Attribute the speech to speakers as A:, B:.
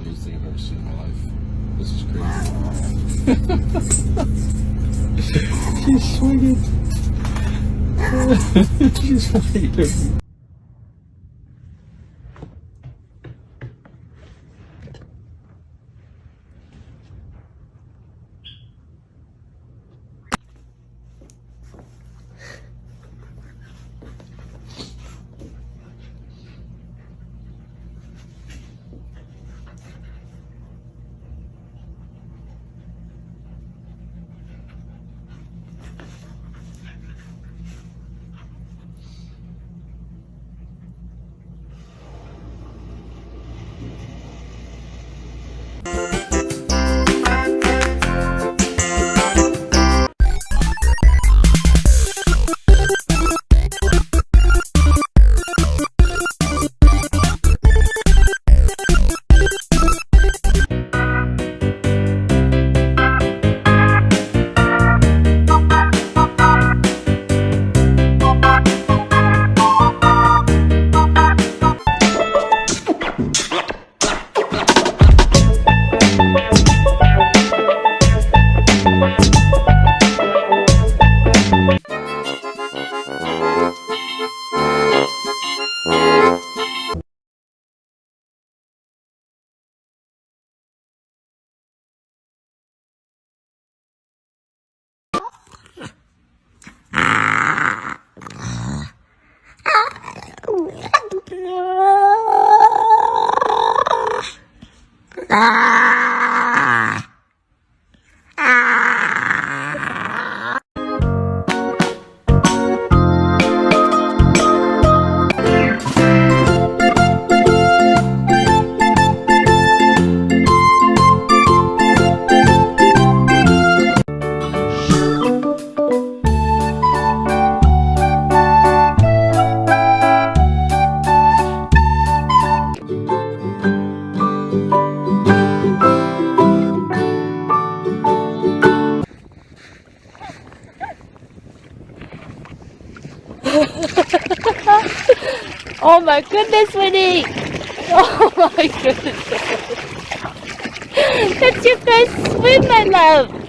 A: funniest thing I've ever seen in my life. This is crazy. She's swinging. She's swinging.
B: Oh my goodness, Winnie! Oh my goodness! That's your first swim, my love!